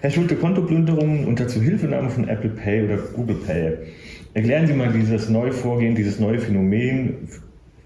Herr Schulte, Kontoplünderungen unter Zuhilfenahme von Apple Pay oder Google Pay. Erklären Sie mal dieses neue Vorgehen, dieses neue Phänomen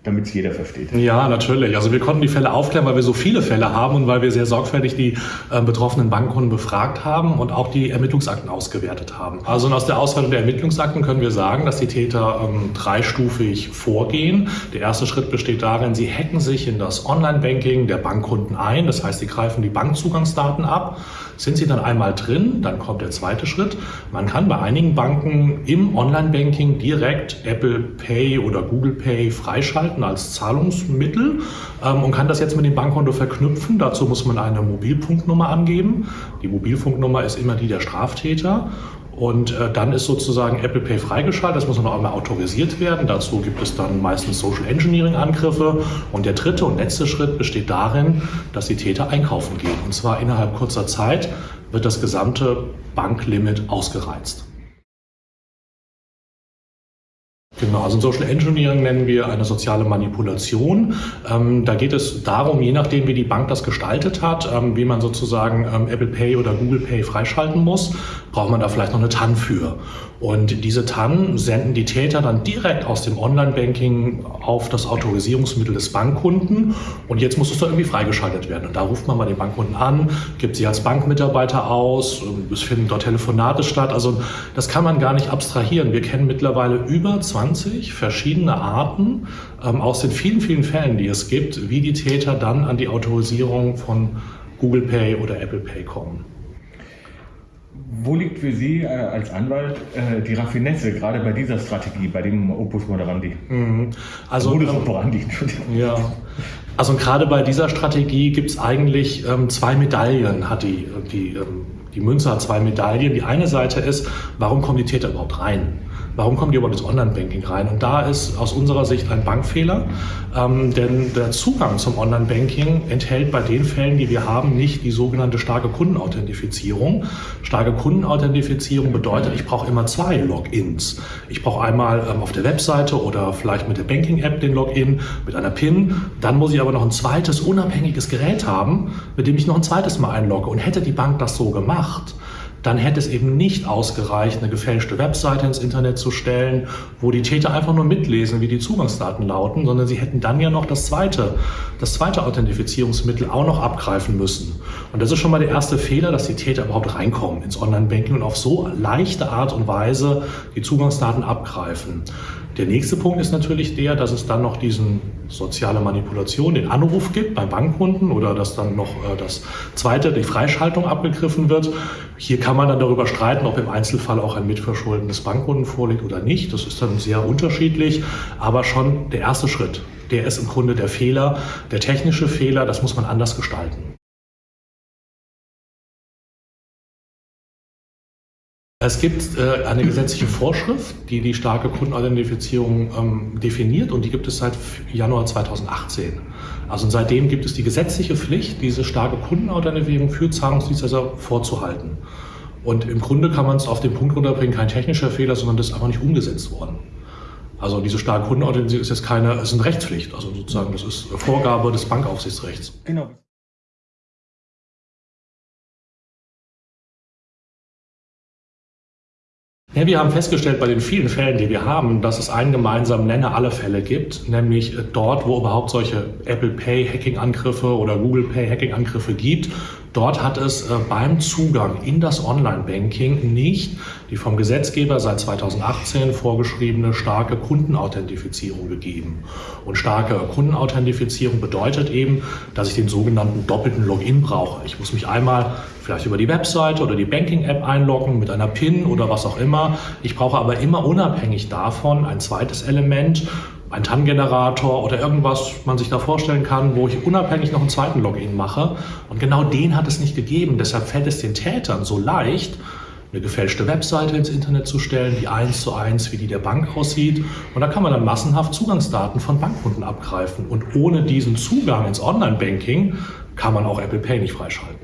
damit es jeder versteht. Ja, natürlich. Also wir konnten die Fälle aufklären, weil wir so viele Fälle haben und weil wir sehr sorgfältig die äh, betroffenen Bankkunden befragt haben und auch die Ermittlungsakten ausgewertet haben. Also aus der Auswertung der Ermittlungsakten können wir sagen, dass die Täter ähm, dreistufig vorgehen. Der erste Schritt besteht darin, sie hacken sich in das Online-Banking der Bankkunden ein. Das heißt, sie greifen die Bankzugangsdaten ab. Sind sie dann einmal drin, dann kommt der zweite Schritt. Man kann bei einigen Banken im Online-Banking direkt Apple Pay oder Google Pay freischalten halten als Zahlungsmittel ähm, und kann das jetzt mit dem Bankkonto verknüpfen. Dazu muss man eine Mobilfunknummer angeben. Die Mobilfunknummer ist immer die der Straftäter. Und äh, dann ist sozusagen Apple Pay freigeschaltet. Das muss noch einmal autorisiert werden. Dazu gibt es dann meistens Social Engineering Angriffe. Und der dritte und letzte Schritt besteht darin, dass die Täter einkaufen gehen. Und zwar innerhalb kurzer Zeit wird das gesamte Banklimit ausgereizt. Genau, also Social Engineering nennen wir eine soziale Manipulation. Ähm, da geht es darum, je nachdem, wie die Bank das gestaltet hat, ähm, wie man sozusagen ähm, Apple Pay oder Google Pay freischalten muss, braucht man da vielleicht noch eine TAN für. Und diese TAN senden die Täter dann direkt aus dem Online-Banking auf das Autorisierungsmittel des Bankkunden. Und jetzt muss es doch irgendwie freigeschaltet werden. Und da ruft man mal den Bankkunden an, gibt sie als Bankmitarbeiter aus, es finden dort Telefonate statt. Also das kann man gar nicht abstrahieren. Wir kennen mittlerweile über 20 verschiedene Arten ähm, aus den vielen, vielen Fällen, die es gibt, wie die Täter dann an die Autorisierung von Google Pay oder Apple Pay kommen. Wo liegt für Sie äh, als Anwalt äh, die Raffinesse, gerade bei dieser Strategie, bei dem Opus Moderandi? Mhm. Also, Modus ähm, operandi, Ja. Also gerade bei dieser Strategie gibt es eigentlich ähm, zwei Medaillen, hat die, die, ähm, die Münze hat zwei Medaillen. Die eine Seite ist, warum kommen die Täter überhaupt rein? Warum kommen die überhaupt ins Online-Banking rein? Und da ist aus unserer Sicht ein Bankfehler, ähm, denn der Zugang zum Online-Banking enthält bei den Fällen, die wir haben, nicht die sogenannte starke Kundenauthentifizierung. Starke Kundenauthentifizierung bedeutet, ich brauche immer zwei Logins. Ich brauche einmal ähm, auf der Webseite oder vielleicht mit der Banking-App den Login mit einer PIN. Dann muss ich aber noch ein zweites unabhängiges Gerät haben, mit dem ich noch ein zweites Mal einlogge. Und hätte die Bank das so gemacht, dann hätte es eben nicht ausgereicht, eine gefälschte Webseite ins Internet zu stellen, wo die Täter einfach nur mitlesen, wie die Zugangsdaten lauten, sondern sie hätten dann ja noch das zweite, das zweite Authentifizierungsmittel auch noch abgreifen müssen. Und das ist schon mal der erste Fehler, dass die Täter überhaupt reinkommen ins Online-Banking und auf so leichte Art und Weise die Zugangsdaten abgreifen. Der nächste Punkt ist natürlich der, dass es dann noch diesen soziale Manipulation, den Anruf gibt beim Bankkunden oder dass dann noch äh, das zweite, die Freischaltung abgegriffen wird. Hier kann man dann darüber streiten, ob im Einzelfall auch ein Mitverschulden des Bankkunden vorliegt oder nicht. Das ist dann sehr unterschiedlich, aber schon der erste Schritt, der ist im Grunde der Fehler, der technische Fehler, das muss man anders gestalten. Es gibt äh, eine gesetzliche Vorschrift, die die starke Kundenidentifizierung ähm, definiert und die gibt es seit Januar 2018. Also seitdem gibt es die gesetzliche Pflicht, diese starke Kundenidentifizierung für Zahlungsdienstleister vorzuhalten. Und im Grunde kann man es auf den Punkt runterbringen, kein technischer Fehler, sondern das ist einfach nicht umgesetzt worden. Also diese starke Kundenidentifizierung ist jetzt keine, ist eine Rechtspflicht, also sozusagen das ist Vorgabe des Bankaufsichtsrechts. Genau. Ja, wir haben festgestellt bei den vielen Fällen, die wir haben, dass es einen gemeinsamen Nenner aller Fälle gibt, nämlich dort, wo überhaupt solche Apple Pay Hacking-Angriffe oder Google Pay Hacking-Angriffe gibt, Dort hat es äh, beim Zugang in das Online-Banking nicht die vom Gesetzgeber seit 2018 vorgeschriebene starke Kundenauthentifizierung gegeben. Und starke Kundenauthentifizierung bedeutet eben, dass ich den sogenannten doppelten Login brauche. Ich muss mich einmal vielleicht über die Webseite oder die Banking-App einloggen mit einer PIN oder was auch immer. Ich brauche aber immer unabhängig davon ein zweites Element, ein TAN-Generator oder irgendwas man sich da vorstellen kann, wo ich unabhängig noch einen zweiten Login mache. Und genau den hat es nicht gegeben. Deshalb fällt es den Tätern so leicht, eine gefälschte Webseite ins Internet zu stellen, die eins zu eins wie die der Bank aussieht. Und da kann man dann massenhaft Zugangsdaten von Bankkunden abgreifen. Und ohne diesen Zugang ins Online-Banking kann man auch Apple Pay nicht freischalten.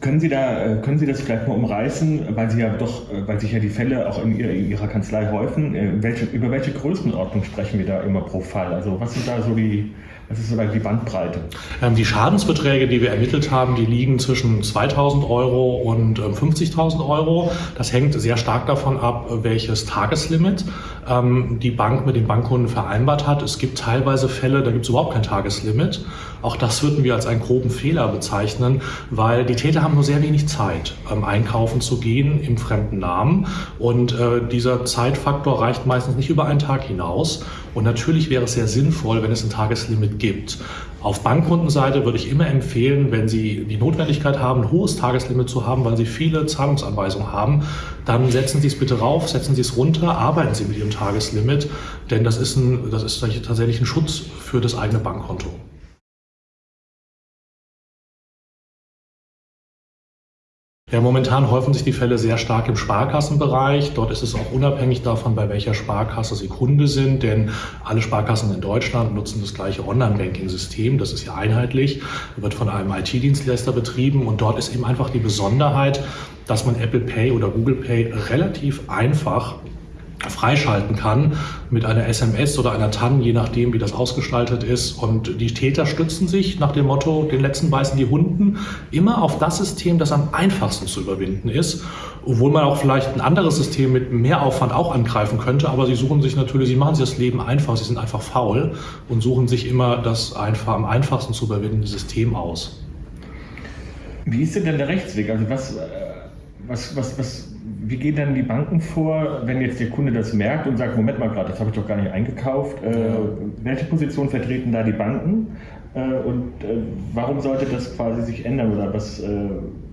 Können Sie, da, äh, können Sie das vielleicht mal umreißen, weil Sie ja doch, äh, weil sich ja die Fälle auch in Ihrer, Kanzlei häufen, äh, welche, über welche Größenordnung sprechen wir da immer pro Fall? Also was sind da so die, was ist so die Bandbreite? Ähm, die Schadensbeträge, die wir ermittelt haben, die liegen zwischen 2000 Euro und 50.000 ähm, Euro. Das hängt sehr stark davon ab, welches Tageslimit ähm, die Bank mit dem Bankkunden vereinbart hat. Es gibt teilweise Fälle, da gibt es überhaupt kein Tageslimit. Auch das würden wir als einen groben Fehler bezeichnen, weil die Täter haben nur sehr wenig Zeit, einkaufen zu gehen im fremden Namen. Und äh, dieser Zeitfaktor reicht meistens nicht über einen Tag hinaus. Und natürlich wäre es sehr sinnvoll, wenn es ein Tageslimit gibt. Auf Bankkundenseite würde ich immer empfehlen, wenn Sie die Notwendigkeit haben, ein hohes Tageslimit zu haben, weil Sie viele Zahlungsanweisungen haben, dann setzen Sie es bitte rauf, setzen Sie es runter, arbeiten Sie mit Ihrem Tageslimit, denn das ist, ein, das ist tatsächlich ein Schutz für das eigene Bankkonto. Ja, momentan häufen sich die Fälle sehr stark im Sparkassenbereich. Dort ist es auch unabhängig davon, bei welcher Sparkasse Sie Kunde sind, denn alle Sparkassen in Deutschland nutzen das gleiche Online-Banking-System. Das ist ja einheitlich, wird von einem IT-Dienstleister betrieben und dort ist eben einfach die Besonderheit, dass man Apple Pay oder Google Pay relativ einfach freischalten kann mit einer SMS oder einer TAN, je nachdem, wie das ausgestaltet ist. Und die Täter stützen sich nach dem Motto, den letzten beißen die Hunden, immer auf das System, das am einfachsten zu überwinden ist. Obwohl man auch vielleicht ein anderes System mit mehr Aufwand auch angreifen könnte, aber sie suchen sich natürlich, sie machen sich das Leben einfach, sie sind einfach faul und suchen sich immer das einfach, am einfachsten zu überwindende System aus. Wie ist denn der Rechtsweg? Also was, äh, was, was, was wie gehen dann die Banken vor, wenn jetzt der Kunde das merkt und sagt, Moment mal gerade, das habe ich doch gar nicht eingekauft. Äh, welche Position vertreten da die Banken äh, und äh, warum sollte das quasi sich ändern oder was, äh,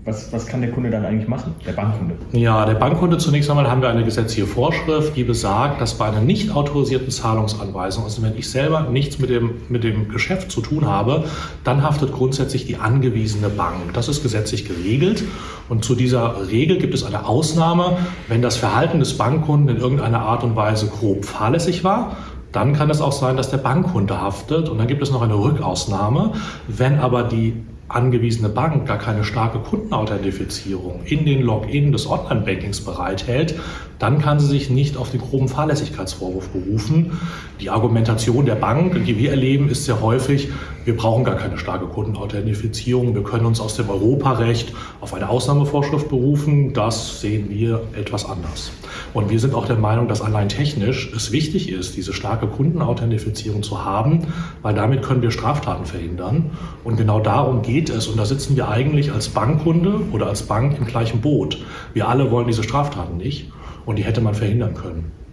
was, was kann der Kunde dann eigentlich machen, der Bankkunde? Ja, der Bankkunde zunächst einmal haben wir eine gesetzliche Vorschrift, die besagt, dass bei einer nicht autorisierten Zahlungsanweisung, also wenn ich selber nichts mit dem, mit dem Geschäft zu tun habe, dann haftet grundsätzlich die angewiesene Bank. Das ist gesetzlich geregelt und zu dieser Regel gibt es eine Ausnahme, wenn das Verhalten des Bankkunden in irgendeiner Art und Weise grob fahrlässig war dann kann es auch sein, dass der Bankkunde haftet und dann gibt es noch eine Rückausnahme. Wenn aber die angewiesene Bank gar keine starke Kundenauthentifizierung in den Login des Online-Bankings bereithält, dann kann sie sich nicht auf den groben Fahrlässigkeitsvorwurf berufen. Die Argumentation der Bank, die wir erleben, ist sehr häufig, wir brauchen gar keine starke Kundenauthentifizierung, wir können uns aus dem Europarecht auf eine Ausnahmevorschrift berufen. Das sehen wir etwas anders. Und wir sind auch der Meinung, dass allein technisch es wichtig ist, diese starke Kundenauthentifizierung zu haben, weil damit können wir Straftaten verhindern. Und genau darum geht es. Und da sitzen wir eigentlich als Bankkunde oder als Bank im gleichen Boot. Wir alle wollen diese Straftaten nicht und die hätte man verhindern können.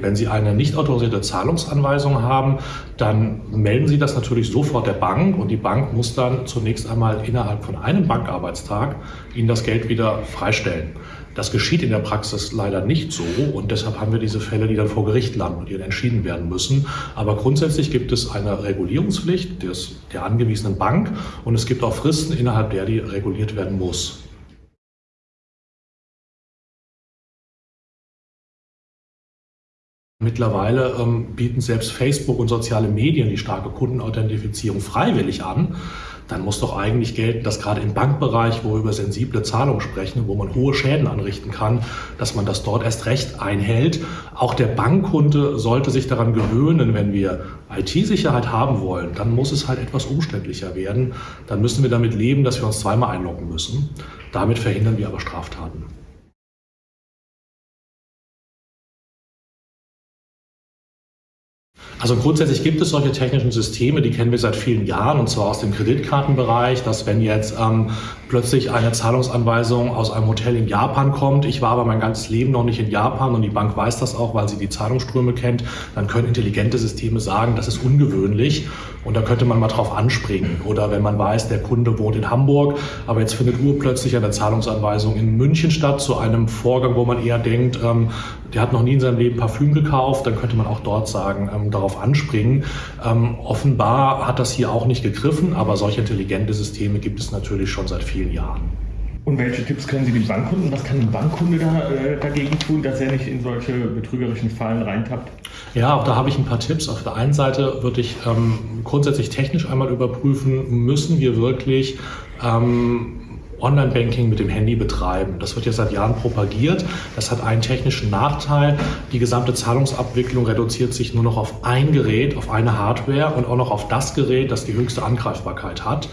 Wenn Sie eine nicht autorisierte Zahlungsanweisung haben, dann melden Sie das natürlich sofort der Bank und die Bank muss dann zunächst einmal innerhalb von einem Bankarbeitstag Ihnen das Geld wieder freistellen. Das geschieht in der Praxis leider nicht so und deshalb haben wir diese Fälle, die dann vor Gericht landen und dann entschieden werden müssen. Aber grundsätzlich gibt es eine Regulierungspflicht des, der angewiesenen Bank und es gibt auch Fristen, innerhalb der die reguliert werden muss. Mittlerweile ähm, bieten selbst Facebook und soziale Medien die starke Kundenauthentifizierung freiwillig an. Dann muss doch eigentlich gelten, dass gerade im Bankbereich, wo wir über sensible Zahlungen sprechen, wo man hohe Schäden anrichten kann, dass man das dort erst recht einhält. Auch der Bankkunde sollte sich daran gewöhnen, wenn wir IT-Sicherheit haben wollen, dann muss es halt etwas umständlicher werden. Dann müssen wir damit leben, dass wir uns zweimal einloggen müssen. Damit verhindern wir aber Straftaten. Also grundsätzlich gibt es solche technischen Systeme, die kennen wir seit vielen Jahren und zwar aus dem Kreditkartenbereich, dass wenn jetzt ähm, plötzlich eine Zahlungsanweisung aus einem Hotel in Japan kommt, ich war aber mein ganzes Leben noch nicht in Japan und die Bank weiß das auch, weil sie die Zahlungsströme kennt, dann können intelligente Systeme sagen, das ist ungewöhnlich und da könnte man mal drauf anspringen. Oder wenn man weiß, der Kunde wohnt in Hamburg, aber jetzt findet urplötzlich eine Zahlungsanweisung in München statt zu einem Vorgang, wo man eher denkt, ähm, der hat noch nie in seinem Leben Parfüm gekauft, dann könnte man auch dort sagen, ähm, darauf anspringen. Ähm, offenbar hat das hier auch nicht gegriffen, aber solche intelligente Systeme gibt es natürlich schon seit vielen Jahren. Und welche Tipps können Sie dem Bankkunden? Was kann ein Bankkunde da, äh, dagegen tun, dass er nicht in solche betrügerischen Fallen reintappt? Ja, auch da habe ich ein paar Tipps. Auf der einen Seite würde ich ähm, grundsätzlich technisch einmal überprüfen, müssen wir wirklich ähm, Online-Banking mit dem Handy betreiben. Das wird ja seit Jahren propagiert. Das hat einen technischen Nachteil. Die gesamte Zahlungsabwicklung reduziert sich nur noch auf ein Gerät, auf eine Hardware und auch noch auf das Gerät, das die höchste Angreifbarkeit hat.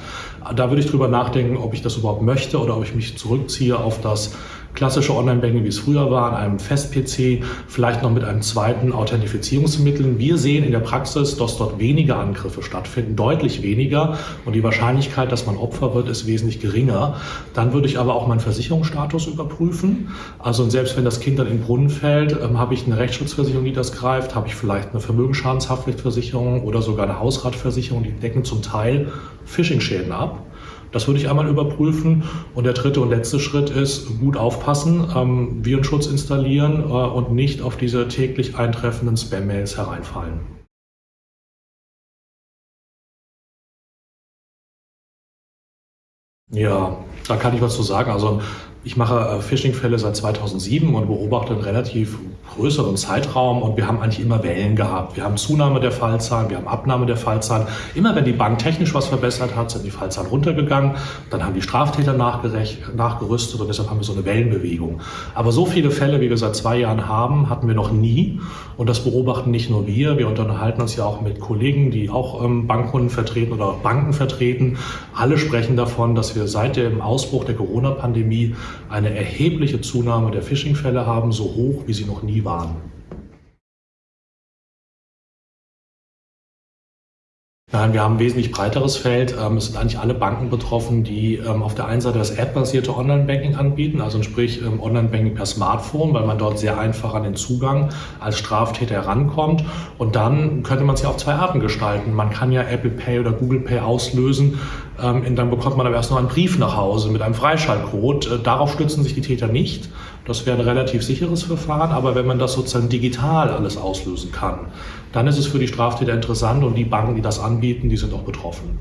Da würde ich drüber nachdenken, ob ich das überhaupt möchte oder ob ich mich zurückziehe auf das klassische Online-Banking, wie es früher war, an einem Fest-PC, vielleicht noch mit einem zweiten Authentifizierungsmittel. Wir sehen in der Praxis, dass dort weniger Angriffe stattfinden, deutlich weniger und die Wahrscheinlichkeit, dass man Opfer wird, ist wesentlich geringer. Dann würde ich aber auch meinen Versicherungsstatus überprüfen. Also selbst wenn das Kind dann in den Brunnen fällt, ähm, habe ich eine Rechtsschutzversicherung, die das greift, habe ich vielleicht eine Vermögensschadenshaftpflichtversicherung oder sogar eine Hausratversicherung, die decken zum Teil Phishing-Schäden ab. Das würde ich einmal überprüfen. Und der dritte und letzte Schritt ist, gut aufpassen, ähm, Virenschutz installieren äh, und nicht auf diese täglich eintreffenden Spam-Mails hereinfallen. Ja, da kann ich was zu sagen. Also ich mache äh, Phishing-Fälle seit 2007 und beobachte einen relativ größeren Zeitraum und wir haben eigentlich immer Wellen gehabt. Wir haben Zunahme der Fallzahlen, wir haben Abnahme der Fallzahlen. Immer wenn die Bank technisch was verbessert hat, sind die Fallzahlen runtergegangen. Dann haben die Straftäter nachgerüstet und deshalb haben wir so eine Wellenbewegung. Aber so viele Fälle, wie wir seit zwei Jahren haben, hatten wir noch nie. Und das beobachten nicht nur wir. Wir unterhalten uns ja auch mit Kollegen, die auch ähm, Bankkunden vertreten oder Banken vertreten. Alle sprechen davon, dass wir seit dem Ausbruch der Corona-Pandemie eine erhebliche Zunahme der Phishing-Fälle haben, so hoch wie sie noch nie waren. Nein, wir haben ein wesentlich breiteres Feld. Ähm, es sind eigentlich alle Banken betroffen, die ähm, auf der einen Seite das App-basierte Online-Banking anbieten, also sprich ähm, Online-Banking per Smartphone, weil man dort sehr einfach an den Zugang als Straftäter herankommt. Und dann könnte man es ja auf zwei Arten gestalten. Man kann ja Apple Pay oder Google Pay auslösen, und dann bekommt man aber erst noch einen Brief nach Hause mit einem Freischaltcode. Äh, darauf stützen sich die Täter nicht. Das wäre ein relativ sicheres Verfahren, aber wenn man das sozusagen digital alles auslösen kann, dann ist es für die Straftäter interessant und die Banken, die das anbieten, die sind auch betroffen.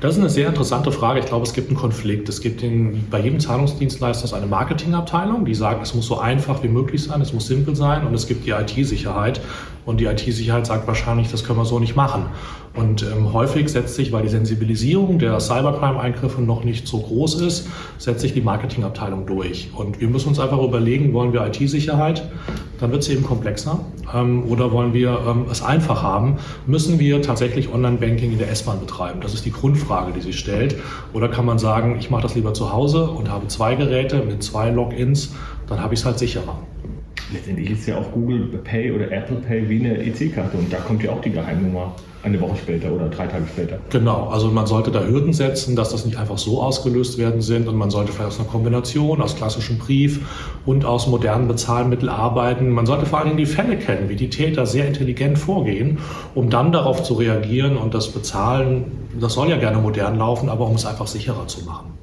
Das ist eine sehr interessante Frage. Ich glaube, es gibt einen Konflikt. Es gibt in, bei jedem Zahlungsdienstleister eine Marketingabteilung, die sagt, es muss so einfach wie möglich sein, es muss simpel sein und es gibt die IT-Sicherheit. Und die IT-Sicherheit sagt wahrscheinlich, das können wir so nicht machen. Und ähm, häufig setzt sich, weil die Sensibilisierung der Cybercrime-Eingriffe noch nicht so groß ist, setzt sich die Marketingabteilung durch. Und wir müssen uns einfach überlegen, wollen wir IT-Sicherheit? Dann wird es eben komplexer. Ähm, oder wollen wir ähm, es einfach haben? Müssen wir tatsächlich Online-Banking in der S-Bahn betreiben? Das ist die Grundfrage, die sich stellt. Oder kann man sagen, ich mache das lieber zu Hause und habe zwei Geräte mit zwei Logins, dann habe ich es halt sicherer letztendlich ist ja auch Google Pay oder Apple Pay wie eine EC-Karte und da kommt ja auch die Geheimnummer eine Woche später oder drei Tage später. Genau, also man sollte da Hürden setzen, dass das nicht einfach so ausgelöst werden sind und man sollte vielleicht aus einer Kombination aus klassischem Brief und aus modernen Bezahlmitteln arbeiten. Man sollte vor allen Dingen die Fälle kennen, wie die Täter sehr intelligent vorgehen, um dann darauf zu reagieren und das Bezahlen, das soll ja gerne modern laufen, aber um es einfach sicherer zu machen.